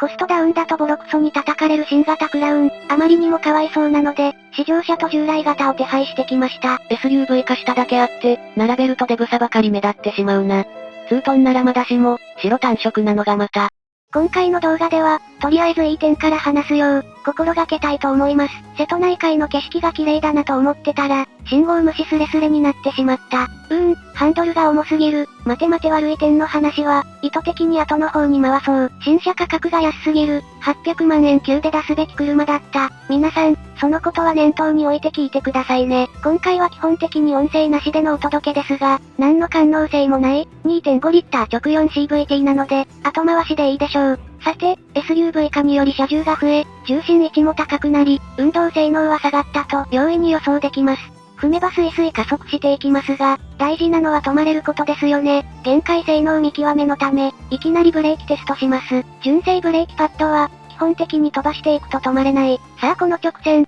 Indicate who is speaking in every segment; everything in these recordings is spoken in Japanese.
Speaker 1: コストダウンだとボロクソに叩かれる新型クラウン、あまりにもかわいそうなので、試乗車と従来型を手配してきました。
Speaker 2: SUV 化しただけあって、並べるとデブさばかり目立ってしまうな。ツートンならまだしも、白単色なのがまた。
Speaker 1: 今回の動画では、とりあえずいい点から話すよう、心がけたいと思います。瀬戸内海の景色が綺麗だなと思ってたら、信号無視スレスレになってしまった。うーん、ハンドルが重すぎる。待て待て悪い点の話は、意図的に後の方に回そう。新車価格が安すぎる。800万円級で出すべき車だった。皆さん、そのことは念頭に置いて聞いてくださいね。今回は基本的に音声なしでのお届けですが、何の感能性もない、2.5リッター直 4CVT なので、後回しでいいでしょう。さて、SUV 化により車重が増え、重心位置も高くなり、運動性能は下がったと容易に予想できます。踏めばスイスイ加速していきますが、大事なのは止まれることですよね。限界性能見極めのため、いきなりブレーキテストします。純正ブレーキパッドは、基本的に飛ばしていくと止まれない。さあこの直線。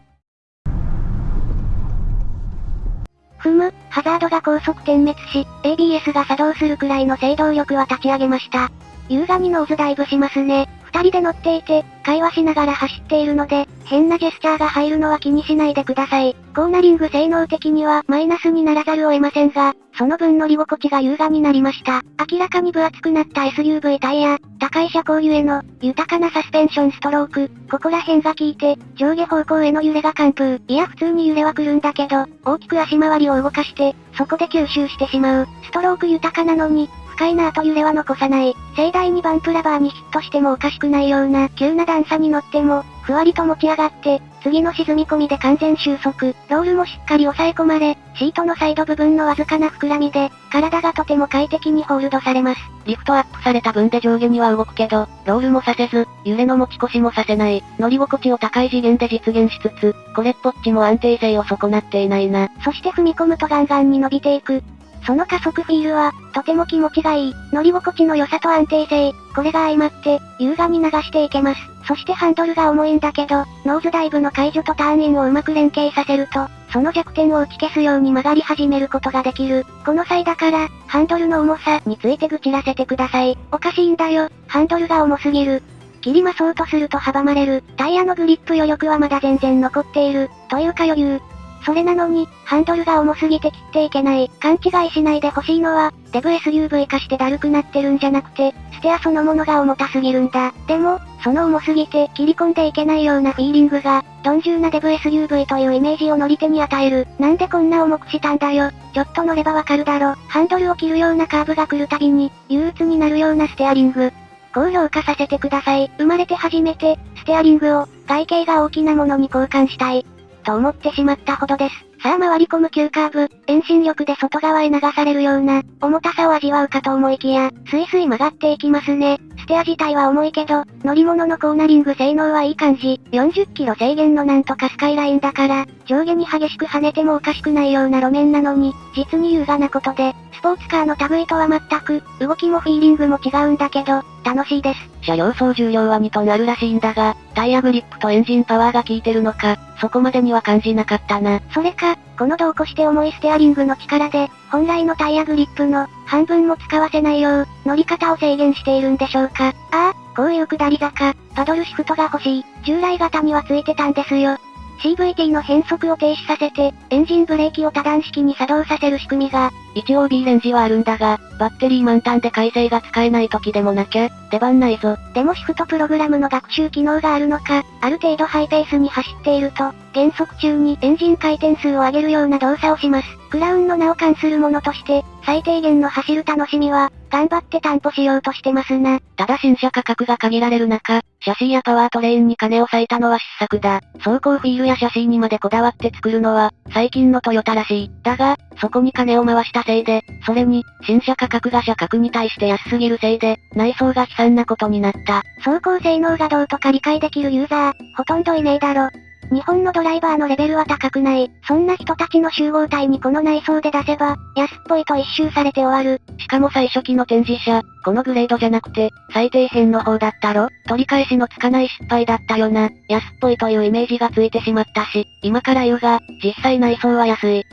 Speaker 1: 踏む、ハザードが高速点滅し、ABS が作動するくらいの制動力は立ち上げました。優雅にノーズダイブしますね。二人で乗っていて、会話しながら走っているので、変なジェスチャーが入るのは気にしないでください。コーナリング性能的にはマイナスにならざるを得ませんが、その分乗り心地が優雅になりました。明らかに分厚くなった SUV タイヤ、高い車高ゆえの、豊かなサスペンションストローク、ここら辺が効いて、上下方向への揺れが完封。いや普通に揺れは来るんだけど、大きく足回りを動かして、そこで吸収してしまう。ストローク豊かなのに、快な後揺れは残さない。盛大にバンプラバーにヒットしてもおかしくないような急な段差に乗っても、ふわりと持ち上がって、次の沈み込みで完全収束。ロールもしっかり押さえ込まれ、シートのサイド部分のわずかな膨らみで、体がとても快適にホールドされます。
Speaker 2: リフトアップされた分で上下には動くけど、ロールもさせず、揺れの持ち越しもさせない。乗り心地を高い次元で実現しつつ、これっぽっちも安定性を損なっていないな。
Speaker 1: そして踏み込むとガンガンに伸びていく。その加速フィールは、とても気持ちがいい。乗り心地の良さと安定性、これが相まって、優雅に流していけます。そしてハンドルが重いんだけど、ノーズダイブの解除とターンインをうまく連携させると、その弱点を打ち消すように曲がり始めることができる。この際だから、ハンドルの重さについて愚痴らせてください。おかしいんだよ、ハンドルが重すぎる。切りまそうとすると阻まれる。タイヤのグリップ余力はまだ全然残っている。というか余裕。それなのに、ハンドルが重すぎて切っていけない。勘違いしないでほしいのは、デブ SUV 化してだるくなってるんじゃなくて、ステアそのものが重たすぎるんだ。でも、その重すぎて切り込んでいけないようなフィーリングが、鈍重なデブ SUV というイメージを乗り手に与える。なんでこんな重くしたんだよ。ちょっと乗ればわかるだろ。ハンドルを切るようなカーブが来るたびに、憂鬱になるようなステアリング。高評価させてください。生まれて初めて、ステアリングを、外形が大きなものに交換したい。と思ってしまったほどです。さあ回り込む急カーブ、遠心力で外側へ流されるような、重たさを味わうかと思いきや、スイスイ曲がっていきますね。ステア自体は重いけど、乗り物のコーナリング性能はいい感じ。40キロ制限のなんとかスカイラインだから、上下に激しく跳ねてもおかしくないような路面なのに、実に優雅なことで、スポーツカーの類とは全く、動きもフィーリングも違うんだけど、楽しいです。
Speaker 2: 車両総重量は2トンあるらしいんだが、タイヤグリップとエンジンパワーが効いてるのか、そこまでには感じなかったな。
Speaker 1: それか、この度を越して重いステアリングの力で、本来のタイヤグリップの半分も使わせないよう、乗り方を制限しているんでしょうか。ああ、こういう下り坂、パドルシフトが欲しい。従来型にはついてたんですよ。CVT の変速を停止させて、エンジンブレーキを多段式に作動させる仕組みが、
Speaker 2: 一応 B レンジはあるんだが、バッテリー満タンで改正が使えない時でもなきゃ、出番ないぞ。
Speaker 1: でもシフトプログラムの学習機能があるのか、ある程度ハイペースに走っていると、減速中にエンジン回転数を上げるような動作をします。クラウンの名を冠するものとして、最低限の走る楽しみは、頑張って担保しようとしてますな。
Speaker 2: ただ新車価格が限られる中、シャシーやパワートレインに金を割いたのは失策だ。走行フィールやシャシーにまでこだわって作るのは、最近のトヨタらしい。だが、そこに金を回したせいで、それに、新車価格が車格に対して安すぎるせいで、内装が悲惨なことになった。
Speaker 1: 走行性能がどうとか理解できるユーザー、ほとんどいねえだろ。日本のドライバーのレベルは高くない。そんな人たちの集合体にこの内装で出せば、安っぽいと一周されて終わる。
Speaker 2: しかも最初期の展示車、このグレードじゃなくて、最低編の方だったろ取り返しのつかない失敗だったよな。安っぽいというイメージがついてしまったし、今から言うが、実際内装は安い。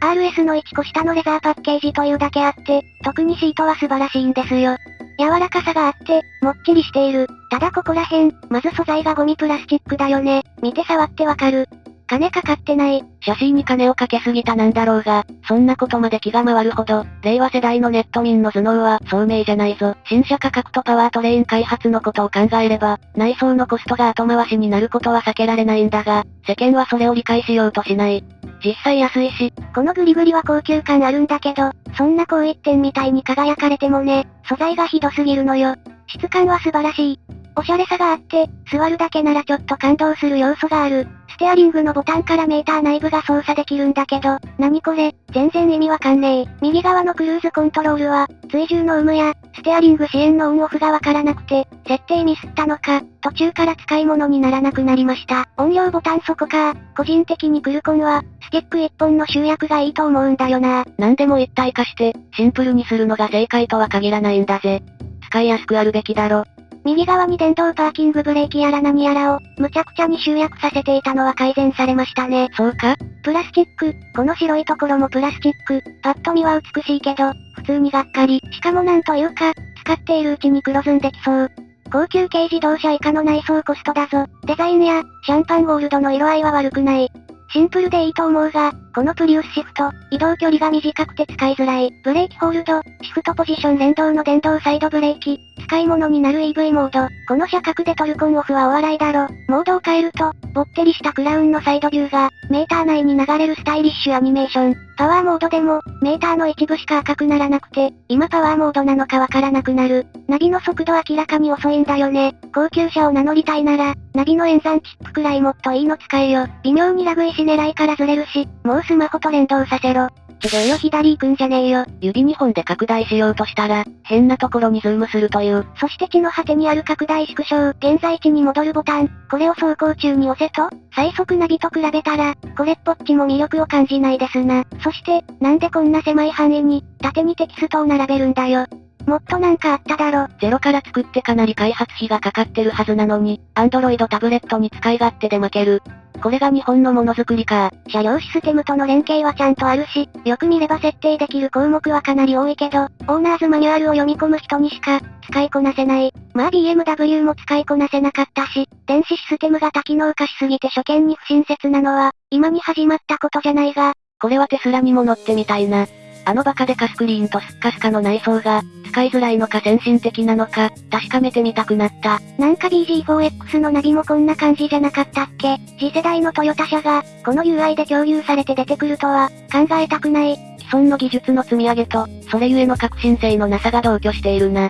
Speaker 1: RS の1個下のレザーパッケージというだけあって、特にシートは素晴らしいんですよ。柔らかさがあって、もっちりしている。ただここら辺、まず素材がゴミプラスチックだよね。見て触ってわかる。金かかってない。
Speaker 2: 写真に金をかけすぎたなんだろうが、そんなことまで気が回るほど、令和世代のネット民の頭脳は、聡明じゃないぞ。新車価格とパワートレーン開発のことを考えれば、内装のコストが後回しになることは避けられないんだが、世間はそれを理解しようとしない。実際安いし、
Speaker 1: このグリグリは高級感あるんだけど、そんな高一点みたいに輝かれてもね、素材がひどすぎるのよ。質感は素晴らしい。おしゃれさがあって、座るだけならちょっと感動する要素がある。ステアリングのボタンからメーター内部が操作できるんだけど、何これ、全然意味わかんねえ。右側のクルーズコントロールは、追従の有無や、ステアリング支援のオンオフがわからなくて、設定ミスったのか、途中から使い物にならなくなりました。音量ボタンそこか個人的にクルコンは、スティック1本の集約がいいと思うんだよな。
Speaker 2: 何でも一体化して、シンプルにするのが正解とは限らないんだぜ。使いやすくあるべきだろ。
Speaker 1: 右側に電動パーキングブレーキやら何やらを、無茶苦茶に集約させていたのは改善されましたね。
Speaker 2: そうか？
Speaker 1: プラスチック、この白いところもプラスチック、パッと見は美しいけど、普通にがっかり。しかもなんというか、使っているうちに黒ずんできそう。高級軽自動車以下の内装コストだぞ。デザインや、シャンパンゴールドの色合いは悪くない。シンプルでいいと思うが、このプリウスシフト、移動距離が短くて使いづらい。ブレーキホールド、シフトポジション連動の電動サイドブレーキ、使い物になる EV モード。この車格でトルコンオフはお笑いだろ。モードを変えると、ぼってりしたクラウンのサイドビューが、メーター内に流れるスタイリッシュアニメーション。パワーモードでも、メーターの一部しか赤くならなくて、今パワーモードなのかわからなくなる。ナビの速度明らかに遅いんだよね。高級車を名乗りたいなら、ナビの演算チップくらいもっといいの使えよ。微妙にラグいし狙いからずれるし、もうスマホと連動させろ。ちょよ左行くんじゃねえよ。
Speaker 2: 指2本で拡大しようとしたら、変なところにズームするという。
Speaker 1: そして地の果てにある拡大縮小、現在地に戻るボタン。これを走行中に押せと、最速ナビと比べたら、これっぽっちも魅力を感じないですな。そして、なんでこんな狭い範囲に、縦にテキストを並べるんだよ。もっとなんかあっただろ。
Speaker 2: ゼロから作ってかなり開発費がかかってるはずなのに、アンドロイドタブレットに使い勝手で負ける。これが日本のものづくりか。
Speaker 1: 車両システムとの連携はちゃんとあるし、よく見れば設定できる項目はかなり多いけど、オーナーズマニュアルを読み込む人にしか、使いこなせない。まあ BMW も使いこなせなかったし、電子システムが多機能化しすぎて初見に不親切なのは、今に始まったことじゃないが、
Speaker 2: これはテスラにも乗ってみたいな。あのバカでカスクリーンとスッカスカの内装が、使いづらいのか先進的なのか、確かめてみたくなった。
Speaker 1: なんか BG4X のナビもこんな感じじゃなかったっけ？次世代のトヨタ車が、この UI で共有されて出てくるとは、考えたくない。
Speaker 2: 既存の技術の積み上げと、それゆえの革新性のなさが同居しているな。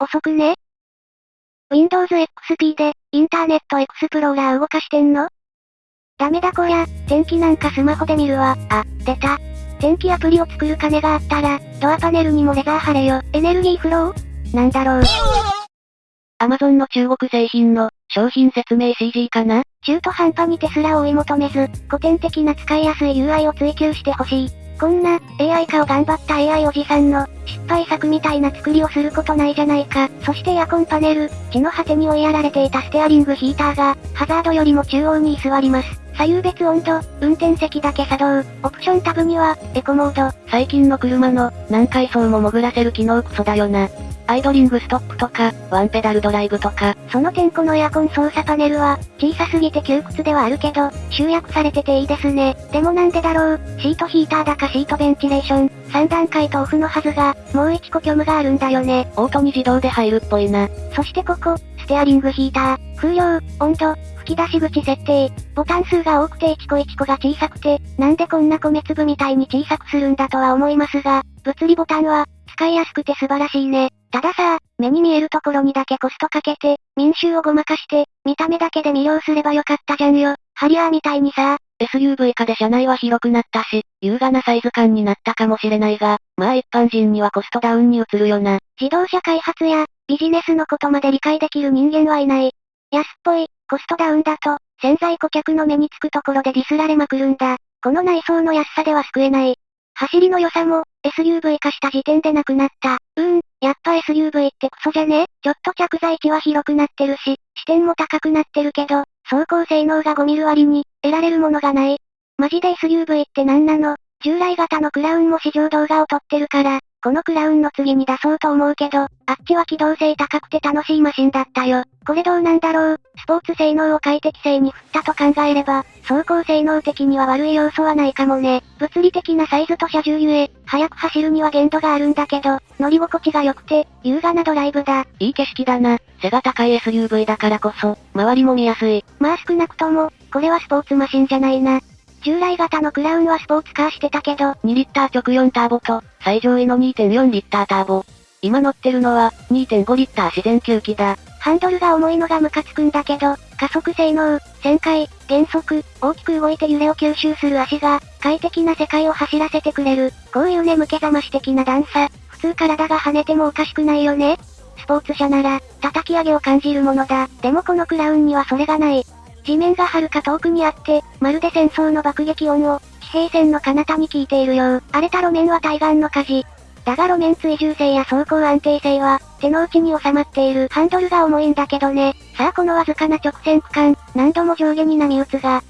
Speaker 1: 遅くね ?Windows XP で、インターネットエクスプローラー動かしてんの？ダメだこりゃ、天気なんかスマホで見るわ。あ、出た。天気アプリを作る金があったら、ドアパネルにもレザー貼れよ。エネルギーフローなんだろう。
Speaker 2: アマゾンの中国製品の、商品説明 CG かな？
Speaker 1: 中途半端にテスラを追い求めず、古典的な使いやすい UI を追求してほしい。こんな、AI 化を頑張った AI おじさんの、失敗作みたいな作りをすることないじゃないか。そしてエアコンパネル、地の果てに追いやられていたステアリングヒーターが、ハザードよりも中央に居座ります。左右別温度、運転席だけ作動、オプションタブには、エコモード。
Speaker 2: 最近の車の、何階層も潜らせる機能クソだよな。アイドリングストップとか、ワンペダルドライブとか。
Speaker 1: その点このエアコン操作パネルは、小さすぎて窮屈ではあるけど、集約されてていいですね。でもなんでだろう、シートヒーターだかシートベンチレーション、3段階とオフのはずが、もう1個虚無があるんだよね。
Speaker 2: オートに自動で入るっぽいな。
Speaker 1: そしてここ、スステアリングヒーター、風量、温度、吹き出し口設定、ボタン数が多くて1個1個が小さくて、なんでこんな米粒みたいに小さくするんだとは思いますが、物理ボタンは、使いやすくて素晴らしいね。たださ、目に見えるところにだけコストかけて、民衆をごまかして、見た目だけで魅了すればよかったじゃんよ。ハリアーみたいにさ。
Speaker 2: SUV 化で車内は広くなったし、優雅なサイズ感になったかもしれないが、まあ一般人にはコストダウンに移るよな。
Speaker 1: 自動車開発や、ビジネスのことまで理解できる人間はいない。安っぽい、コストダウンだと、潜在顧客の目につくところでディスられまくるんだ。この内装の安さでは救えない。走りの良さも、SUV 化した時点でなくなった。うーん、やっぱ SUV ってクソじゃね？ちょっと着座位置は広くなってるし、視点も高くなってるけど、走行性能が5ミル割に、得られるものがない。マジで SUV って何なの？従来型のクラウンも試乗動画を撮ってるから、このクラウンの次に出そうと思うけど、あっちは機動性高くて楽しいマシンだったよ。これどうなんだろう？スポーツ性能を快適性に振ったと考えれば、走行性能的には悪い要素はないかもね。物理的なサイズと車重ゆえ、速く走るには限度があるんだけど、乗り心地が良くて、優雅なドライブだ。
Speaker 2: いい景色だな。背が高い SUV だからこそ、周りも見やすい。
Speaker 1: まあ少なくとも、これはスポーツマシンじゃないな。従来型のクラウンはスポーツカーしてたけど、
Speaker 2: 2リッター直4ターボと、最上位の2.4リッターターボ。今乗ってるのは、2.5リッター自然吸気だ。
Speaker 1: ハンドルが重いのがムカつくんだけど、加速性能、旋回、減速、大きく動いて揺れを吸収する足が、快適な世界を走らせてくれる。こういう眠気覚まし的な段差、普通体が跳ねてもおかしくないよねスポーツ車なら、叩き上げを感じるものだ。でもこのクラウンにはそれがない。地面が遥か遠くにあって、まるで戦争の爆撃音を、地平線の彼方に聞いているよう。荒れた路面は対岸の火事。だが路面追従性や走行安定性は、手の内に収まっている。ハンドルが重いんだけどね。さあこのわずかな直線区間、何度も上下に波打つが。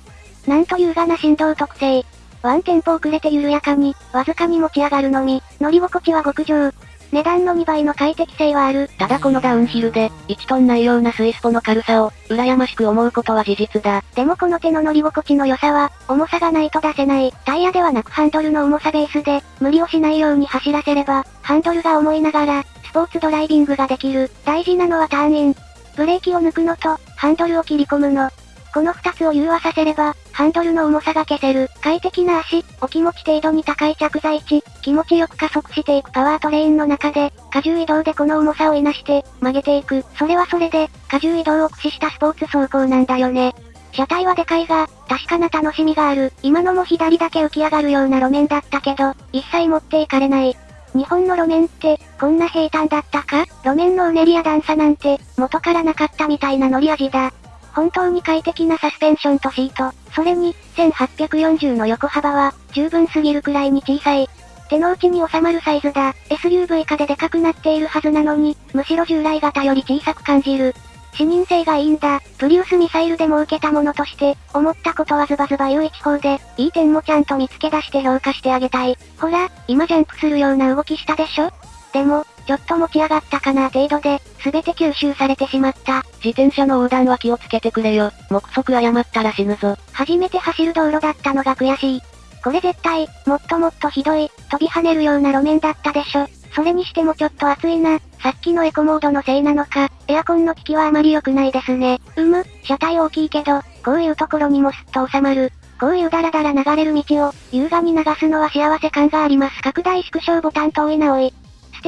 Speaker 1: なんと優雅な振動特性。ワンテンポ遅れて緩やかに、わずかに持ち上がるのみ、乗り心地は極上。値段の2倍の快適性はある。
Speaker 2: ただこのダウンヒルで、1トンないようなスイスポの軽さを、羨ましく思うことは事実だ。
Speaker 1: でもこの手の乗り心地の良さは、重さがないと出せない。タイヤではなくハンドルの重さベースで、無理をしないように走らせれば、ハンドルが重いながら、スポーツドライビングができる。大事なのはターンイン。ブレーキを抜くのと、ハンドルを切り込むの。この二つを融和させれば、ハンドルの重さが消せる。快適な足、お気持ち程度に高い着座位置、気持ちよく加速していくパワートレインの中で、荷重移動でこの重さをいなして、曲げていく。それはそれで、荷重移動を駆使したスポーツ走行なんだよね。車体はでかいが、確かな楽しみがある。今のも左だけ浮き上がるような路面だったけど、一切持っていかれない。日本の路面って、こんな平坦だったか？路面のうねりや段差なんて、元からなかったみたいな乗り味だ。本当に快適なサスペンションとシート、それに、1840の横幅は、十分すぎるくらいに小さい。手の内に収まるサイズだ。SUV 化ででかくなっているはずなのに、むしろ従来型より小さく感じる。視認性がいいんだ。プリウスミサイルでも受けたものとして、思ったことはズバズバ言う一方で、いい点もちゃんと見つけ出して評価してあげたい。ほら、今ジャンプするような動きしたでしょ？でも、ちょっと持ち上がったかな程度で、すべて吸収されてしまった。
Speaker 2: 自転車の横断は気をつけてくれよ。目測誤ったら死ぬぞ。
Speaker 1: 初めて走る道路だったのが悔しい。これ絶対、もっともっとひどい、飛び跳ねるような路面だったでしょ。それにしてもちょっと暑いな。さっきのエコモードのせいなのか、エアコンの効きはあまり良くないですね。うむ、車体大きいけど、こういうところにもスッと収まる。こういうダラダラ流れる道を、優雅に流すのは幸せ感があります。拡大縮小ボタンと多いなおい。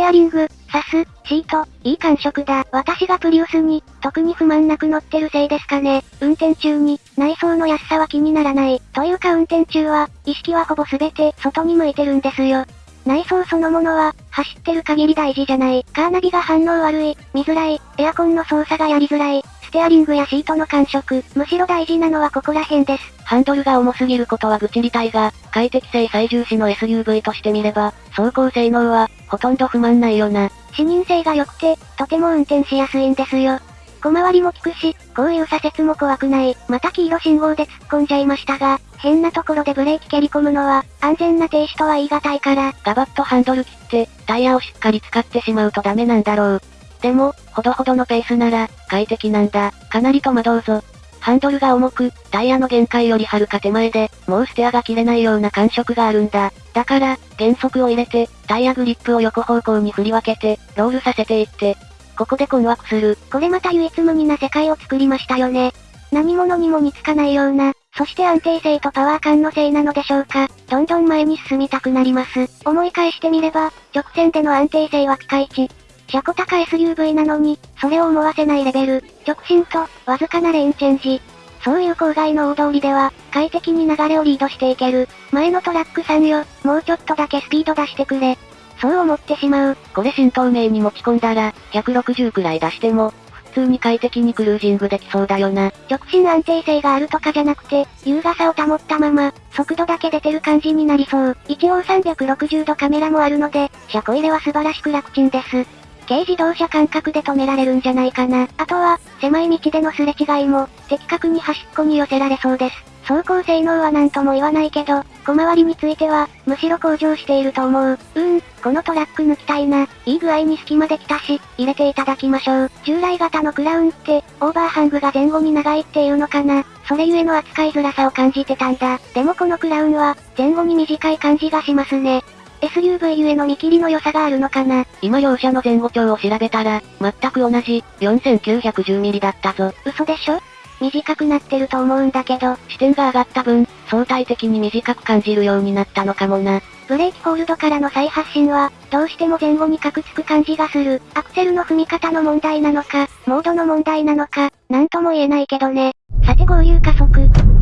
Speaker 1: ステアリング、サス、シート、いい感触だ。私がプリウスに、特に不満なく乗ってるせいですかね。運転中に、内装の安さは気にならない。というか運転中は、意識はほぼ全て、外に向いてるんですよ。内装そのものは、走ってる限り大事じゃない。カーナビが反応悪い、見づらい、エアコンの操作がやりづらい、ステアリングやシートの感触、むしろ大事なのはここら辺です。
Speaker 2: ハンドルが重すぎることは愚痴りたいが、快適性最重視の SUV としてみれば、走行性能は、ほとんど不満ないよな。
Speaker 1: 視認性が良くて、とても運転しやすいんですよ。小回りも効くし、こういう左折も怖くない。また黄色信号で突っ込んじゃいましたが、変なところでブレーキ蹴り込むのは、安全な停止とは言い難いから。
Speaker 2: ガバッとハンドル切って、タイヤをしっかり使ってしまうとダメなんだろう。でも、ほどほどのペースなら、快適なんだ。かなり戸惑うぞ。ハンドルが重く、タイヤの限界よりはるか手前で、もうステアが切れないような感触があるんだ。だから、減速を入れて、タイヤグリップを横方向に振り分けて、ロールさせていって、ここで困惑する。
Speaker 1: これまた唯一無二な世界を作りましたよね。何者にも似つかないような、そして安定性とパワー感のせいなのでしょうか。どんどん前に進みたくなります。思い返してみれば、直線での安定性はピカイチ。車高高 SUV なのに、それを思わせないレベル。直進と、わずかなレーンチェンジ。そういう郊外の大通りでは、快適に流れをリードしていける。前のトラックさんよ、もうちょっとだけスピード出してくれ。そう思ってしまう。
Speaker 2: これ新東名に持ち込んだら、160くらい出しても、普通に快適にクルージングできそうだよな。
Speaker 1: 直進安定性があるとかじゃなくて、優雅さを保ったまま、速度だけ出てる感じになりそう。一応360度カメラもあるので、車庫入れは素晴らしく楽ちんです。軽自動車感覚で止められるんじゃないかな。あとは、狭い道でのすれ違いも、的確に端っこに寄せられそうです。走行性能は何とも言わないけど、小回りについては、むしろ向上していると思う。うん、このトラック抜きたいな。いい具合に隙間できたし、入れていただきましょう。従来型のクラウンって、オーバーハングが前後に長いっていうのかな。それゆえの扱いづらさを感じてたんだ。でもこのクラウンは、前後に短い感じがしますね。SUV ゆえの見切りの良さがあるのかな。
Speaker 2: 今両者の前後長を調べたら、全く同じ、4910ミリだったぞ。
Speaker 1: 嘘でしょ？短くなってると思うんだけど、
Speaker 2: 視点が上がった分、相対的に短く感じるようになったのかもな。
Speaker 1: ブレーキホールドからの再発進は、どうしても前後にカクつく感じがする。アクセルの踏み方の問題なのか、モードの問題なのか、なんとも言えないけどね。さて合流加速。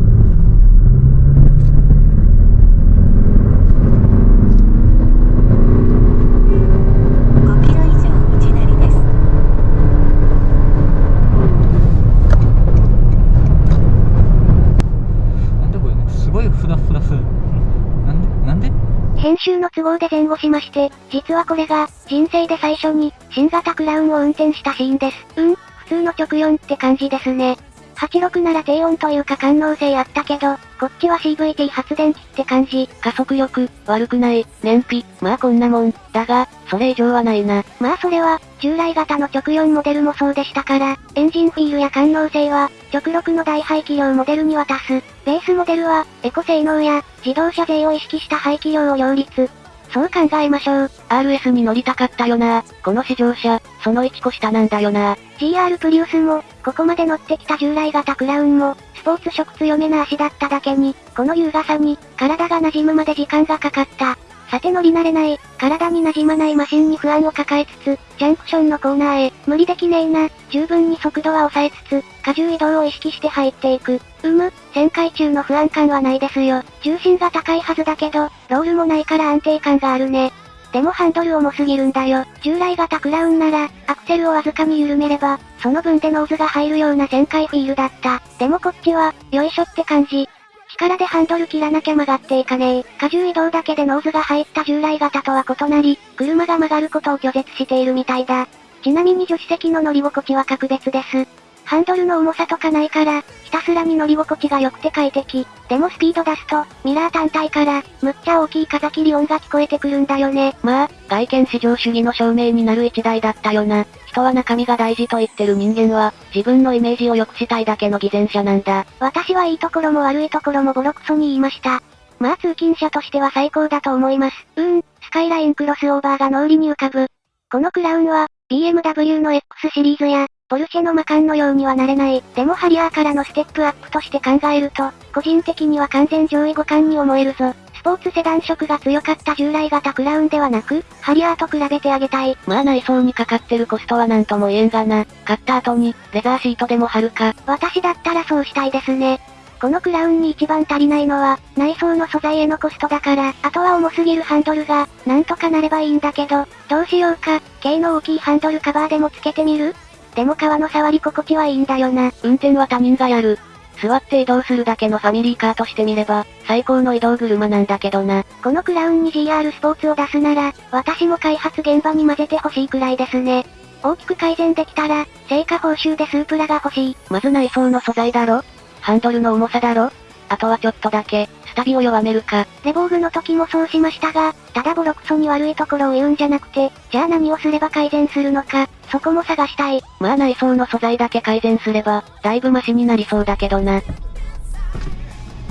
Speaker 1: 編集の都合で前後しまして、実はこれが、人生で最初に、新型クラウンを運転したシーンです。うん、普通の直4って感じですね。86なら低音というか感能性あったけど、こっちは CVT 発電機って感じ。
Speaker 2: 加速力、悪くない、燃費、まあこんなもん。だが、それ以上はないな。
Speaker 1: まあそれは、従来型の直4モデルもそうでしたから、エンジンフィールや感能性は、直6の大排気量モデルに渡す。ベースモデルは、エコ性能や、自動車税を意識した排気量を両立。そう考えましょう。
Speaker 2: RS に乗りたかったよな。この試乗車、その1個下なんだよな。
Speaker 1: GR プリウスも、ここまで乗ってきた従来型クラウンも、スポーツ色強めな足だっただけに、この優雅さに、体が馴染むまで時間がかかった。さて乗り慣れない、体に馴染まないマシンに不安を抱えつつ、ジャンクションのコーナーへ、無理できねえな、十分に速度は抑えつつ、荷重移動を意識して入っていく。うむ、旋回中の不安感はないですよ。重心が高いはずだけど、ロールもないから安定感があるね。でもハンドル重すぎるんだよ。従来型クラウンなら、アクセルをわずかに緩めれば、その分でノーズが入るような旋回フィールだった。でもこっちは、よいしょって感じ。力でハンドル切らなきゃ曲がっていかねえ。荷重移動だけでノーズが入った従来型とは異なり、車が曲がることを拒絶しているみたいだ。ちなみに助手席の乗り心地は格別です。ハンドルの重さとかないから、ひたすらに乗り心地が良くて快適。でもスピード出すと、ミラー単体から、むっちゃ大きい風切り音が聞こえてくるんだよね。
Speaker 2: まあ、外見至上主義の証明になる一台だったよな。人は中身が大事と言ってる人間は、自分のイメージを良くしたいだけの偽善者なんだ。
Speaker 1: 私はいいところも悪いところもボロクソに言いました。まあ通勤者としては最高だと思います。うーん、スカイラインクロスオーバーが脳裏に浮かぶ。このクラウンは、BMW の X シリーズや、ポルシェのマカンのようにはなれない。でもハリアーからのステップアップとして考えると、個人的には完全上位互換に思えるぞ。スポーツセダン色が強かった従来型クラウンではなく、ハリアーと比べてあげたい。
Speaker 2: まあ内装にかかってるコストはなんとも言えんがな。買った後に、レザーシートでも貼るか。
Speaker 1: 私だったらそうしたいですね。このクラウンに一番足りないのは、内装の素材へのコストだから、あとは重すぎるハンドルが、なんとかなればいいんだけど、どうしようか、軽の大きいハンドルカバーでもつけてみる？でも川の触り心地はいいんだよな。
Speaker 2: 運転は他人がやる。座って移動するだけのファミリーカーとしてみれば、最高の移動車なんだけどな。
Speaker 1: このクラウンに GR スポーツを出すなら、私も開発現場に混ぜてほしいくらいですね。大きく改善できたら、成果報酬でスープラが欲しい。
Speaker 2: まず内装の素材だろ？ハンドルの重さだろ？あとはちょっとだけ、スタビを弱めるか。
Speaker 1: レボーグの時もそうしましたが、ただボロクソに悪いところを言うんじゃなくて、じゃあ何をすれば改善するのか、そこも探したい。
Speaker 2: まあ内装の素材だけ改善すれば、だいぶマシになりそうだけどな。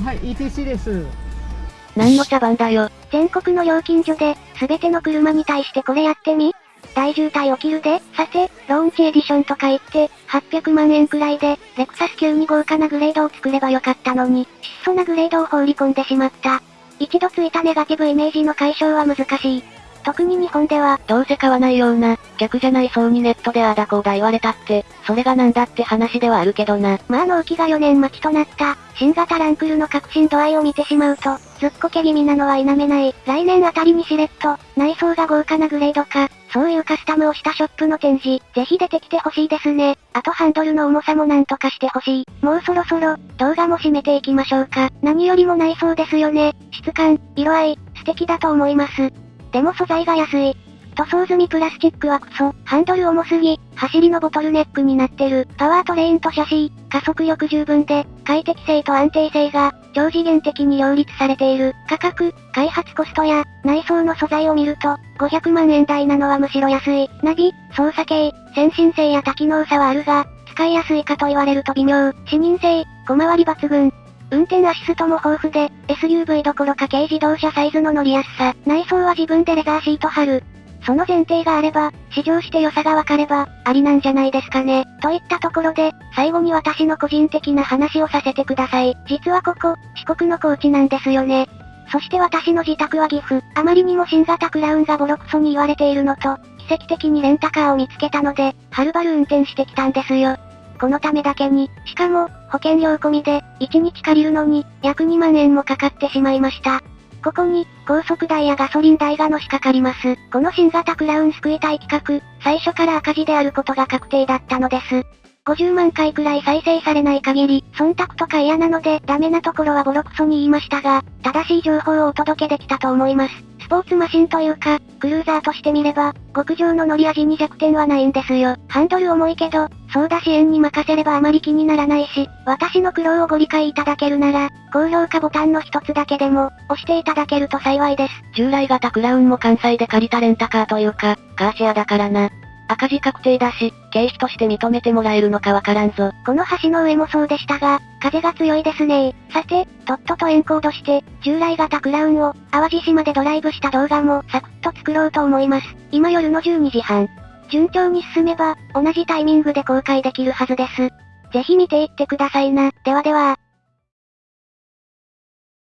Speaker 3: はい、ETC です。
Speaker 2: 何の茶番だよ。
Speaker 1: 全国の料金所で、すべての車に対してこれやってみ大渋滞起きるで。さて、ローンチエディションとか言って、800万円くらいで、レクサス級に豪華なグレードを作ればよかったのに、質素なグレードを放り込んでしまった。一度ついたネガティブイメージの解消は難しい。特に日本では、
Speaker 2: どうせ買わないような、客じゃないそうにネットでああだこうだ言われたって、それがなんだって話ではあるけどな。
Speaker 1: まあ納期が4年待ちとなった、新型ランクルの革新度合いを見てしまうと、ずっこけ気味なのは否めない。来年あたりにしれっと、内装が豪華なグレードか、そういうカスタムをしたショップの展示、ぜひ出てきてほしいですね。あとハンドルの重さもなんとかしてほしい。もうそろそろ、動画も締めていきましょうか。何よりも内装ですよね。質感、色合い、素敵だと思います。でも素材が安い。塗装済みプラスチックはクソ。ハンドル重すぎ、走りのボトルネックになってる。パワートレインとシャシー、加速力十分で、快適性と安定性が、超次元的に両立されている。価格、開発コストや、内装の素材を見ると、500万円台なのはむしろ安い。ナビ、操作系、先進性や多機能さはあるが、使いやすいかと言われると微妙。視認性、小回り抜群。運転アシストも豊富で、SUV どころか軽自動車サイズの乗りやすさ。内装は自分でレザーシート貼る。その前提があれば、試乗して良さがわかれば、ありなんじゃないですかね。といったところで、最後に私の個人的な話をさせてください。実はここ、四国の高知なんですよね。そして私の自宅は岐阜。あまりにも新型クラウンがボロクソに言われているのと、奇跡的にレンタカーを見つけたので、はるばる運転してきたんですよ。このためだけに、しかも、保険料込みで、1日借りるのに、約2万円もかかってしまいました。ここに、高速代やガソリン代がのしかかります。この新型クラウン救いたい企画、最初から赤字であることが確定だったのです。50万回くらい再生されない限り、忖度とか嫌なので、ダメなところはボロクソに言いましたが、正しい情報をお届けできたと思います。スポーツマシンというか、クルーザーとして見れば、極上の乗り味に弱点はないんですよ。ハンドル重いけど、ソーダ支援に任せればあまり気にならないし、私の苦労をご理解いただけるなら、高評価ボタンの一つだけでも、押していただけると幸いです。
Speaker 2: 従来型クラウンも関西で借りたレンタカーというか、カーシェアだからな。赤字確定だし、経費として認めてもらえるのかわからんぞ。
Speaker 1: この橋の上もそうでしたが、風が強いですねさて、とっととエンコードして、従来型クラウンを、淡路島でドライブした動画も、サクッと作ろうと思います。今夜の12時半。順調に進めば、同じタイミングで公開できるはずです。ぜひ見ていってくださいな。ではでは。